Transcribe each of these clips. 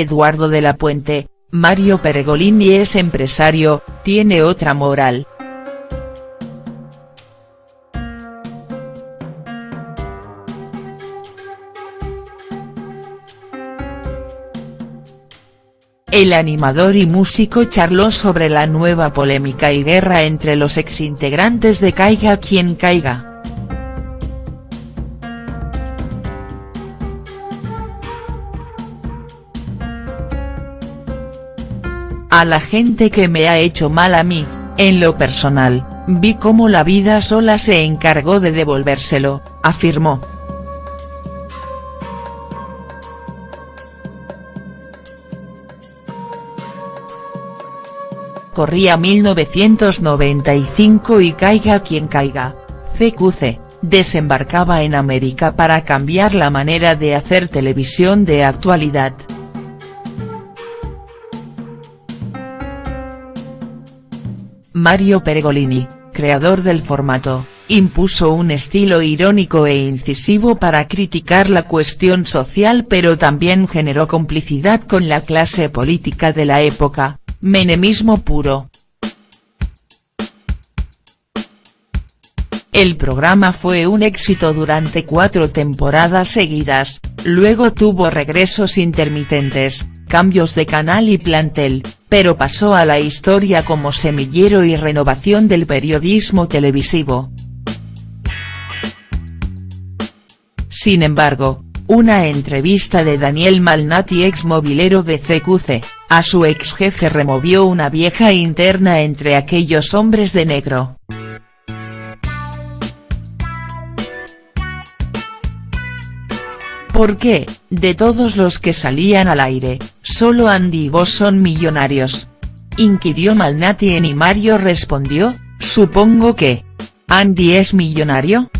Eduardo de la Puente, Mario Pergolini es empresario, tiene otra moral. El animador y músico charló sobre la nueva polémica y guerra entre los exintegrantes de Caiga quien caiga. A la gente que me ha hecho mal a mí, en lo personal, vi cómo la vida sola se encargó de devolvérselo, afirmó. Corría 1995 y caiga quien caiga, CQC, desembarcaba en América para cambiar la manera de hacer televisión de actualidad. Mario Pergolini, creador del formato, impuso un estilo irónico e incisivo para criticar la cuestión social pero también generó complicidad con la clase política de la época, menemismo puro. El programa fue un éxito durante cuatro temporadas seguidas, luego tuvo regresos intermitentes, cambios de canal y plantel, pero pasó a la historia como semillero y renovación del periodismo televisivo. Sin embargo, una entrevista de Daniel Malnati ex movilero de CQC, a su ex jefe removió una vieja interna entre aquellos hombres de negro. ¿Por qué, de todos los que salían al aire, solo Andy y vos son millonarios? Inquirió Malnati en y Mario respondió, supongo que. ¿Andy es millonario?.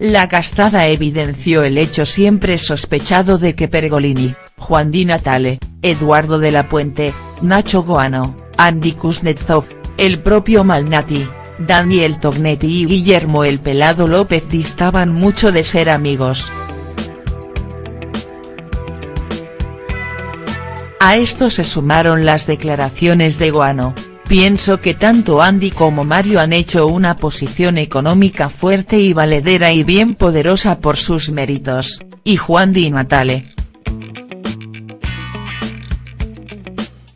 La castada evidenció el hecho siempre sospechado de que Pergolini, Juan Di Natale, Eduardo de la Puente, Nacho Goano, Andy Kuznetsov, el propio Malnati, Daniel Tognetti y Guillermo El Pelado López distaban mucho de ser amigos. A esto se sumaron las declaraciones de Guano, pienso que tanto Andy como Mario han hecho una posición económica fuerte y valedera y bien poderosa por sus méritos, y Juan Di Natale,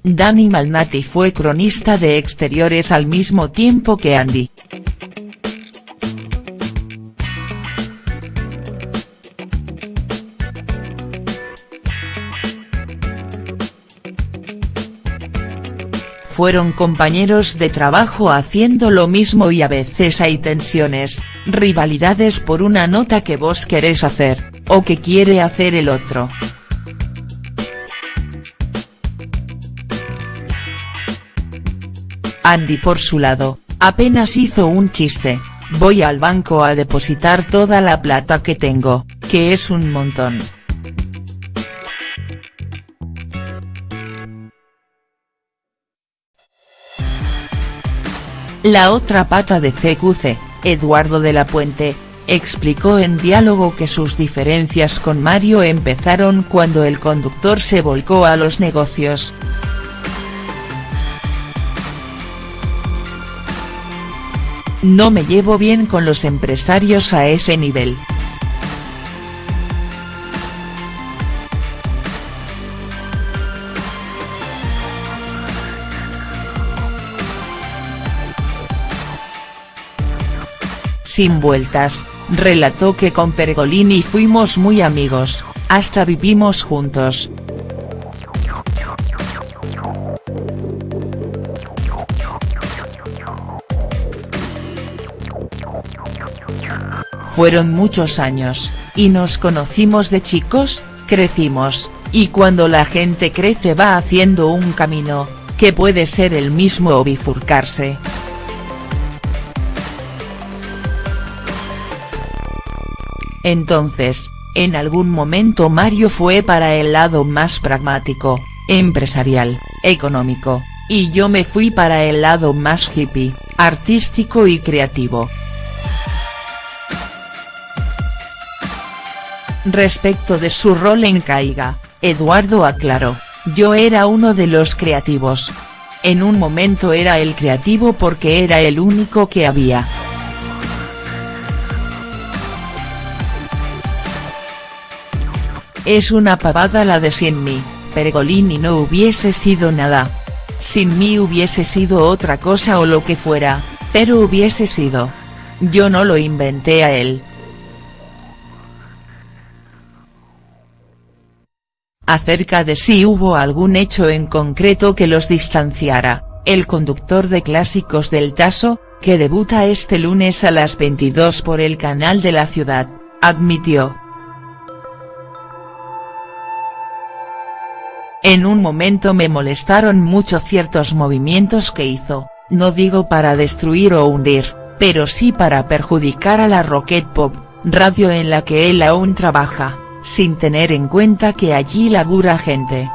Dani Malnati fue cronista de exteriores al mismo tiempo que Andy. Fueron compañeros de trabajo haciendo lo mismo y a veces hay tensiones, rivalidades por una nota que vos querés hacer, o que quiere hacer el otro. Andy por su lado, apenas hizo un chiste, voy al banco a depositar toda la plata que tengo, que es un montón. La otra pata de CQC, Eduardo de la Puente, explicó en diálogo que sus diferencias con Mario empezaron cuando el conductor se volcó a los negocios. No me llevo bien con los empresarios a ese nivel. Sin vueltas, relató que con Pergolini fuimos muy amigos, hasta vivimos juntos, Fueron muchos años, y nos conocimos de chicos, crecimos, y cuando la gente crece va haciendo un camino, que puede ser el mismo o bifurcarse. Entonces, en algún momento Mario fue para el lado más pragmático, empresarial, económico, y yo me fui para el lado más hippie, artístico y creativo. Respecto de su rol en Caiga, Eduardo aclaró, yo era uno de los creativos. En un momento era el creativo porque era el único que había. Es una pavada la de sin mí, Pergolini no hubiese sido nada. Sin mí hubiese sido otra cosa o lo que fuera, pero hubiese sido. Yo no lo inventé a él. Acerca de si hubo algún hecho en concreto que los distanciara, el conductor de Clásicos del Taso, que debuta este lunes a las 22 por el canal de la ciudad, admitió. En un momento me molestaron mucho ciertos movimientos que hizo, no digo para destruir o hundir, pero sí para perjudicar a la Rocket Pop, radio en la que él aún trabaja sin tener en cuenta que allí labura gente.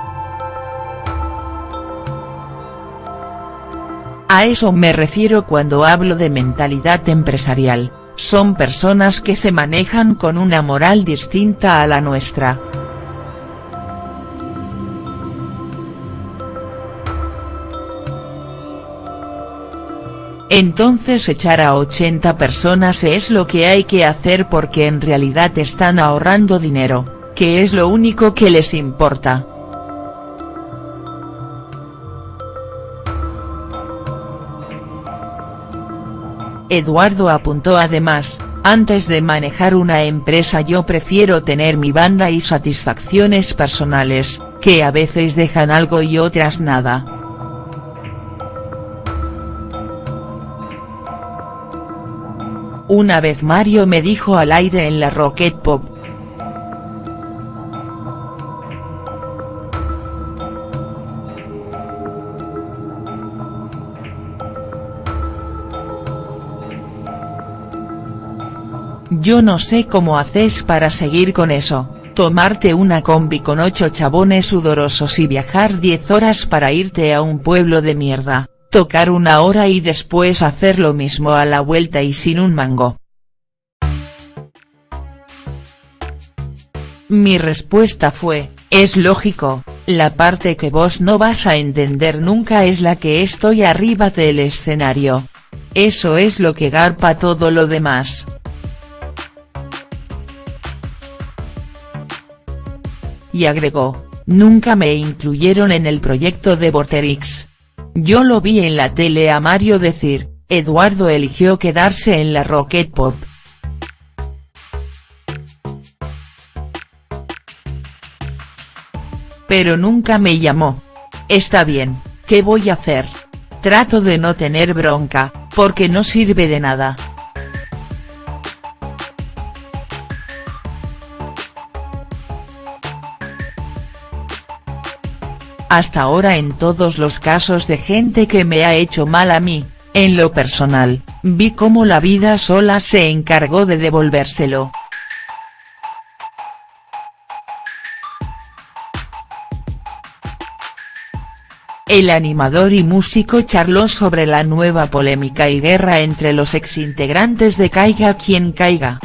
A eso me refiero cuando hablo de mentalidad empresarial, son personas que se manejan con una moral distinta a la nuestra. Entonces echar a 80 personas es lo que hay que hacer porque en realidad están ahorrando dinero, que es lo único que les importa. Eduardo apuntó además, antes de manejar una empresa yo prefiero tener mi banda y satisfacciones personales, que a veces dejan algo y otras nada. Una vez Mario me dijo al aire en la Rocket Pop. Yo no sé cómo haces para seguir con eso, tomarte una combi con ocho chabones sudorosos y viajar diez horas para irte a un pueblo de mierda tocar una hora y después hacer lo mismo a la vuelta y sin un mango. Mi respuesta fue, es lógico, la parte que vos no vas a entender nunca es la que estoy arriba del escenario. Eso es lo que garpa todo lo demás. Y agregó, nunca me incluyeron en el proyecto de Vorterix. Yo lo vi en la tele a Mario decir, Eduardo eligió quedarse en la Rocket Pop. Pero nunca me llamó. Está bien, ¿qué voy a hacer? Trato de no tener bronca, porque no sirve de nada. Hasta ahora en todos los casos de gente que me ha hecho mal a mí, en lo personal, vi cómo la vida sola se encargó de devolvérselo. El animador y músico charló sobre la nueva polémica y guerra entre los exintegrantes de Caiga quien caiga.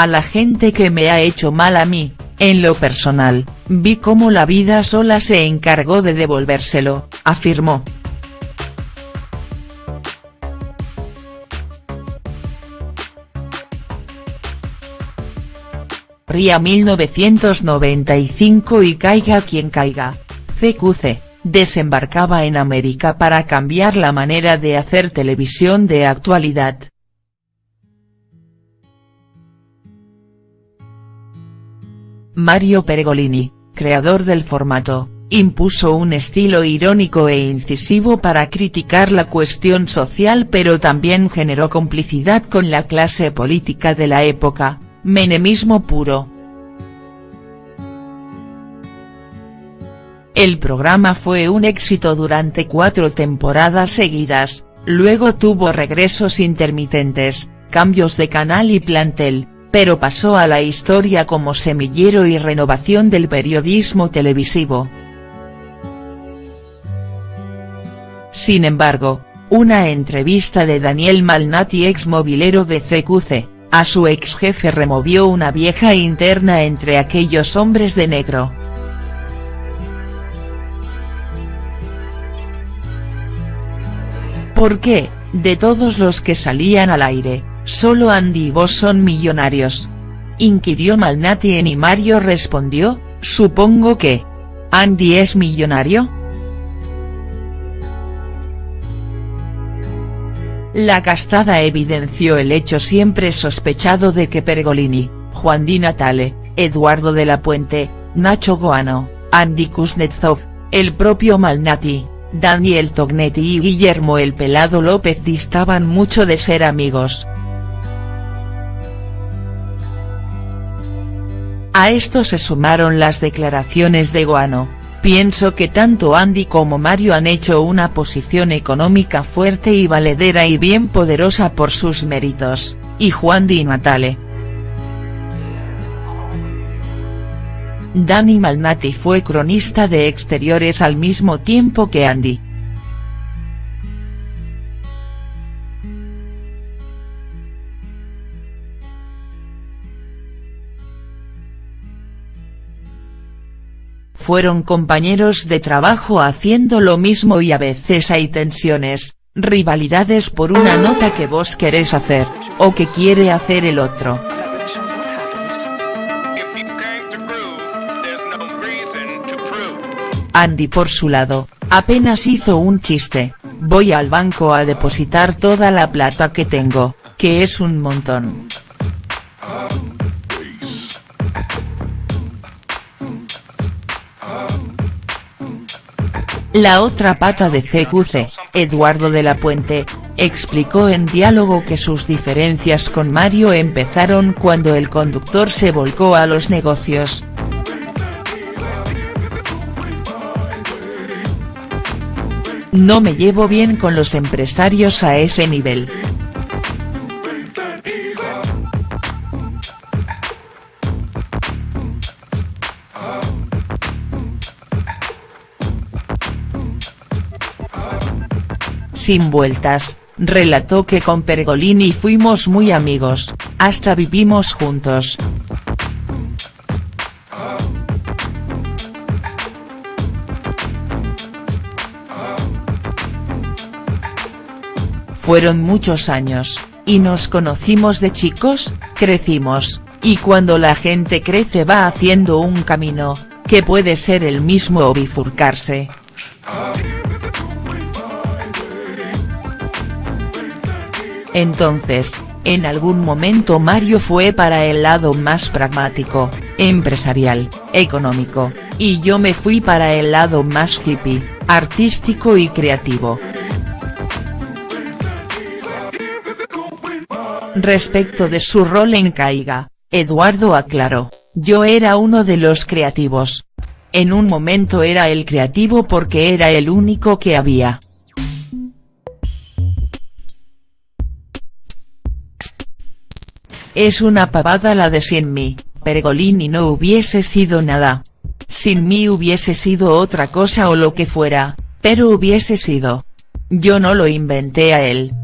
A la gente que me ha hecho mal a mí, en lo personal, vi cómo la vida sola se encargó de devolvérselo, afirmó. Ría 1995 y caiga quien caiga, CQC, desembarcaba en América para cambiar la manera de hacer televisión de actualidad. Mario Pergolini, creador del formato, impuso un estilo irónico e incisivo para criticar la cuestión social pero también generó complicidad con la clase política de la época, menemismo puro. El programa fue un éxito durante cuatro temporadas seguidas, luego tuvo regresos intermitentes, cambios de canal y plantel, pero pasó a la historia como semillero y renovación del periodismo televisivo. Sin embargo, una entrevista de Daniel Malnati ex movilero de CQC, a su ex jefe removió una vieja interna entre aquellos hombres de negro. ¿Por qué, de todos los que salían al aire, solo Andy y vos son millonarios? Inquirió Malnati en y Mario respondió, supongo que. ¿Andy es millonario?. La castada evidenció el hecho siempre sospechado de que Pergolini, Juan Di Natale, Eduardo de la Puente, Nacho Goano, Andy Kuznetsov, el propio Malnati, Daniel Tognetti y Guillermo el Pelado López distaban mucho de ser amigos. A esto se sumaron las declaraciones de Guano, Pienso que tanto Andy como Mario han hecho una posición económica fuerte y valedera y bien poderosa por sus méritos, y Juan Di Natale. Dani Malnati fue cronista de exteriores al mismo tiempo que Andy. Fueron compañeros de trabajo haciendo lo mismo y a veces hay tensiones, rivalidades por una nota que vos querés hacer, o que quiere hacer el otro. Andy por su lado, apenas hizo un chiste, voy al banco a depositar toda la plata que tengo, que es un montón. La otra pata de CQC, Eduardo de la Puente, explicó en diálogo que sus diferencias con Mario empezaron cuando el conductor se volcó a los negocios. No me llevo bien con los empresarios a ese nivel. Sin vueltas, relató que con Pergolini fuimos muy amigos, hasta vivimos juntos. Fueron muchos años, y nos conocimos de chicos, crecimos, y cuando la gente crece va haciendo un camino, que puede ser el mismo o bifurcarse. Entonces, en algún momento Mario fue para el lado más pragmático, empresarial, económico, y yo me fui para el lado más hippie, artístico y creativo. Respecto de su rol en Caiga, Eduardo aclaró, yo era uno de los creativos. En un momento era el creativo porque era el único que había. Es una pavada la de sin mí, Pergolini no hubiese sido nada. Sin mí hubiese sido otra cosa o lo que fuera, pero hubiese sido. Yo no lo inventé a él.